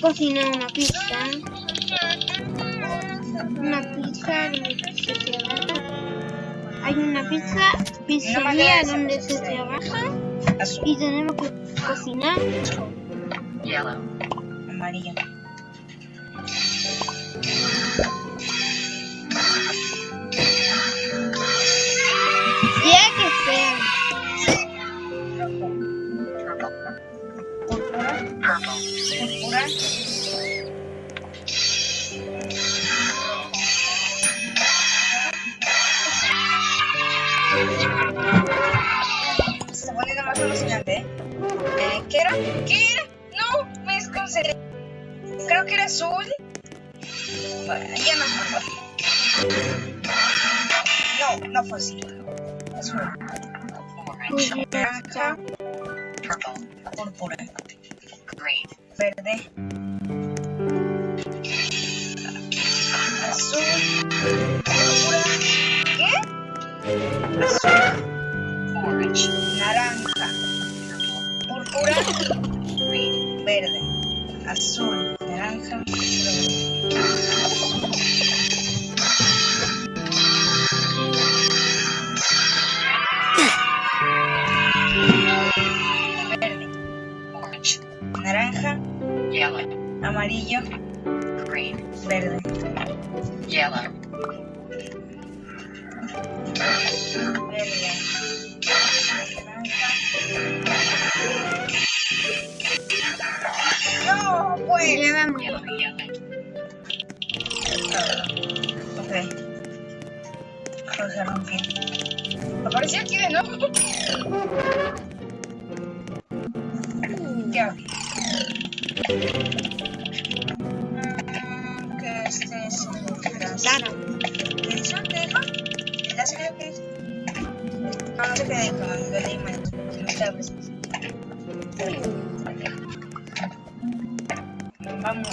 cocinar una pizza. Una pizza donde se trabaja. Hay una pizza, pizzería donde se trabaja. Y tenemos que cocinar. Yellow. Amarillo. Se está poniendo más alucinante, ¿eh? Eh, ¿Qué era? ¿Qué era? No, me desconcentré. Creo que era azul. Bueno, ya no. No, no fue así. Azul. Orange. Purple. Púrpura. Green. Verde. Azul. Púrpura. ¿Qué? Azul. Orange. Naranja. Púrpura. Verde. Azul. Naranja. Verde. Amarillo. Green. Verde. Yellow. Verde. No, pues. Yellow. Ok. Rompió. Apareció aquí de nuevo. ¿Qué el Claro. ¿Qué dice? ¿Qué dijo? ¿Ya sé qué es? No, dijo, lo leí mal. No estaba preciso. Vamos.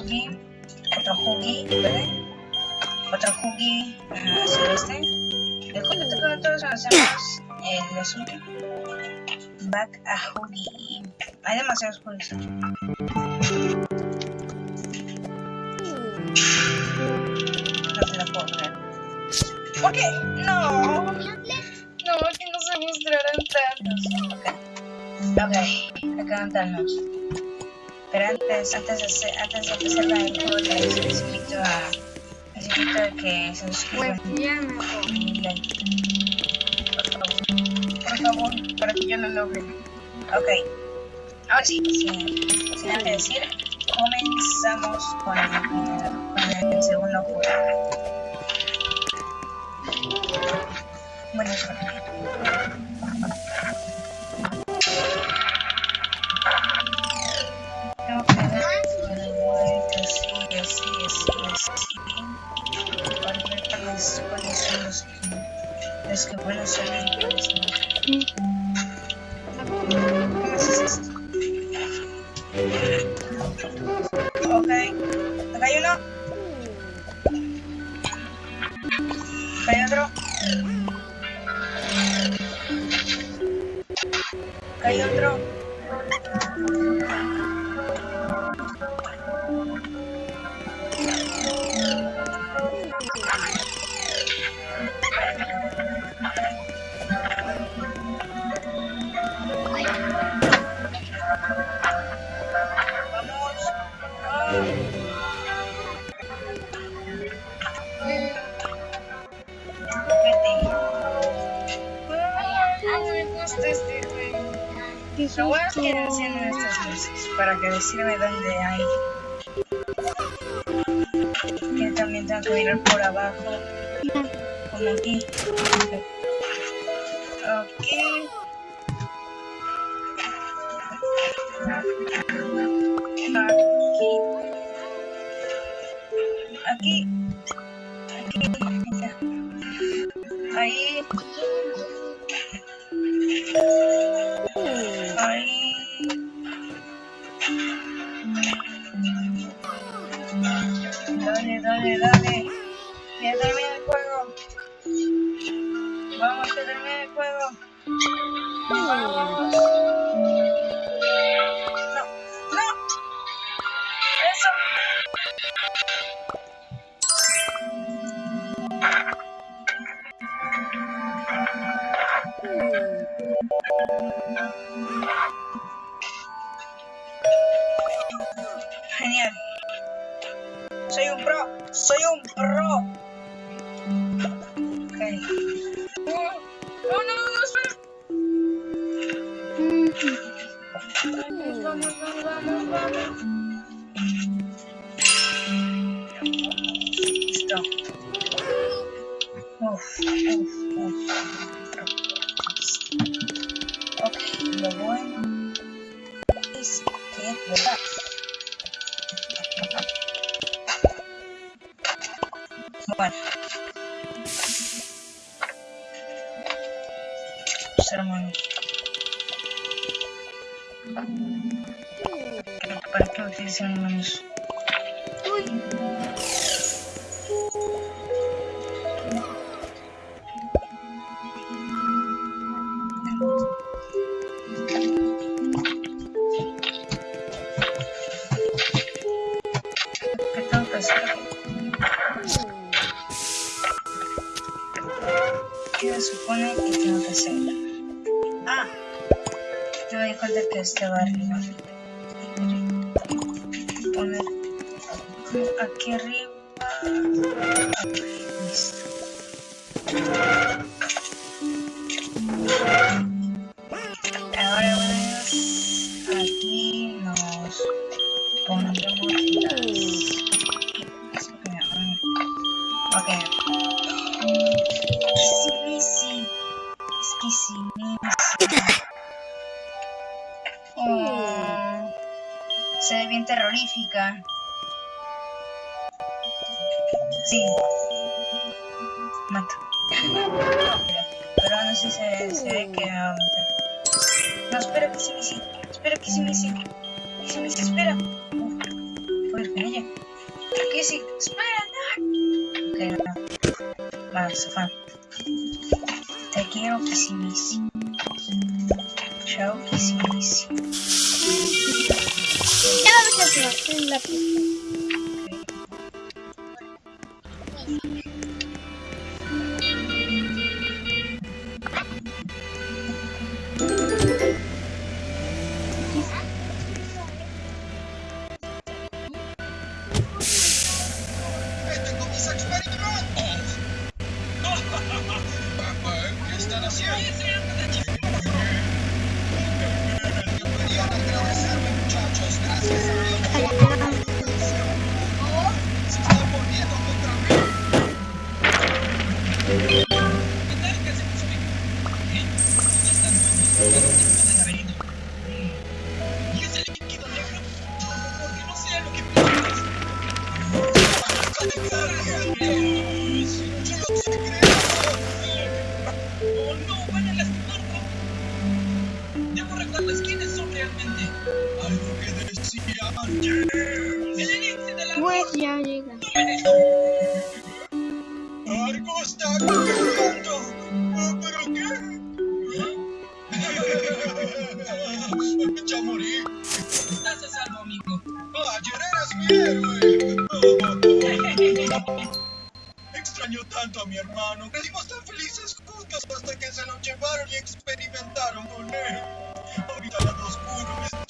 Jugi, otro jugi, ¿vale? Otro jugi ah, celeste. De juego todos hacemos el azul. Back a jugi. Hay demasiados jugis. No se la puedo creer. ¿Por qué? No. No, que no se mostraran tantos. Ok. Ok, acaban darnos. Pero antes, antes de, hacer- antes de empezar el juego, les, invito a, les invito a que se Pues suscriban. Por favor. Por favor, para que yo lo logre. Ok. Ahora sí, sin, sin antes decir, comenzamos con el, con el segundo juego. Buena suerte. Hay otro. ¿Qué Lo bueno es que encienden estas luces para que decirme dónde hay. Que también tengo que mirar por abajo, como aquí. Ok. Aquí. Aquí. Aquí. Ahí. edad Vamos, vamos, vamos, vamos. Listo. Uf, uf, uf. Ok, lo bueno es que ¿Para qué utilizan manos? Uy. ¿Qué tengo que hacer? ¿Qué se supone que tengo que hacer? Ah, yo me di cuenta que este va aquí arriba. Listo. Ahora vamos aquí nos pondremos las Ok. Easy peasy. Easy peasy. Oh, se ve bien terrorífica. Sí. Mato. Pero aún así se, se ve que me va a matar. No, espera, Kissy Missy. Espera, Kissy Missy. Kissy Missy, espera. Uf, Puedo ir con ella. Kissy, espera, no. Ok, no. Va, sofá. Te quiero, Kissy Missy. Chao, Kissy Missy. Ya vamos a hacer la pista. ¿Y ese líquido negro? Porque no sé lo que Algo que decía ayer. ¡El elixir de la Pues ya llega. ¡Algo está cambiando! ¿Pero qué? ya morí. Estás a salvo, amigo. Ayer eras mi héroe. Extraño tanto a mi hermano. Crecimos tan felices juntos hasta que se lo llevaron y experimentaron con él. Ahorita lado oscuro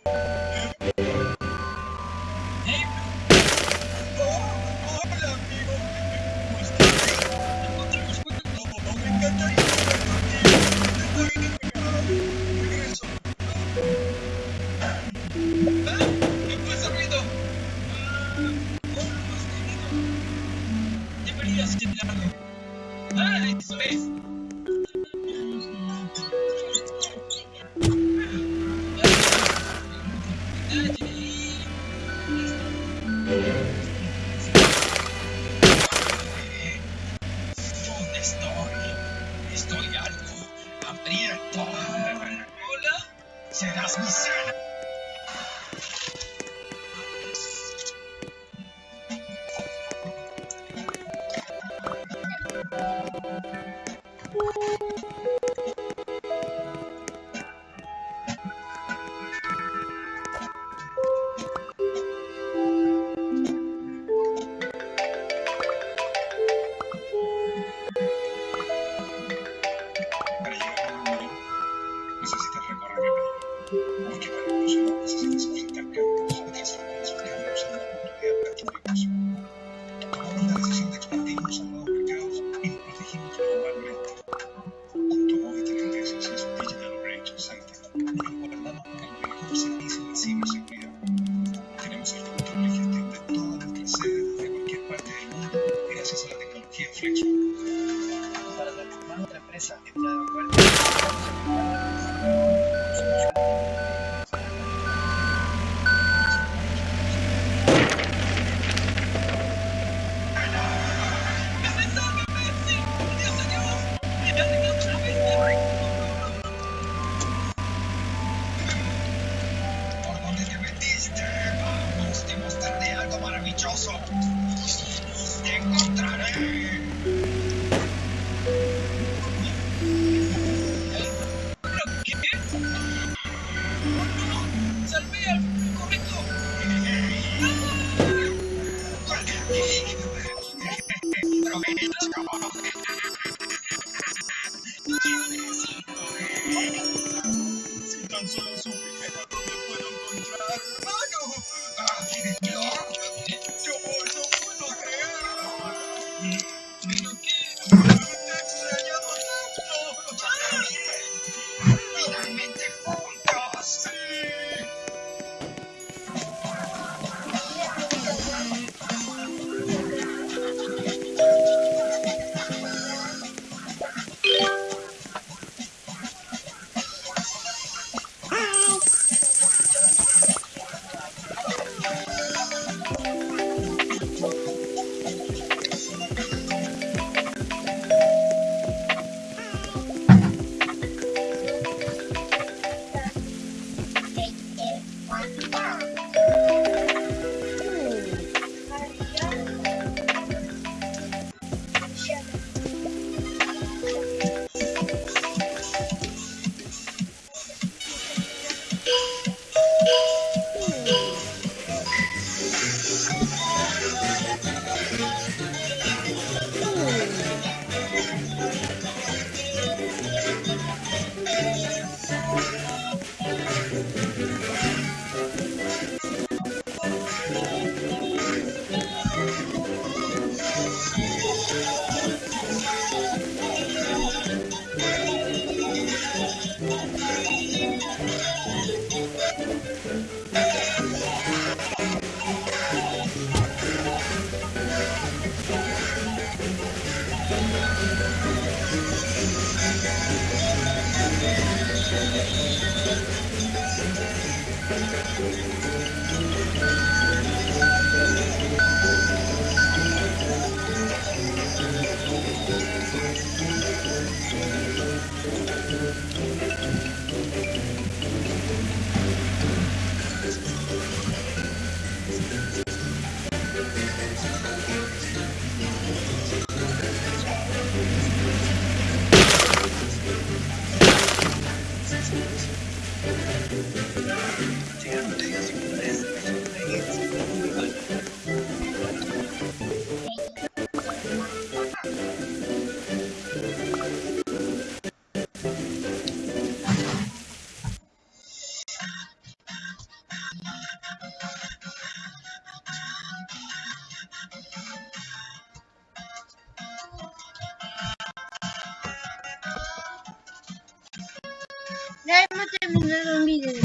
Serás mi cena. future. Si tan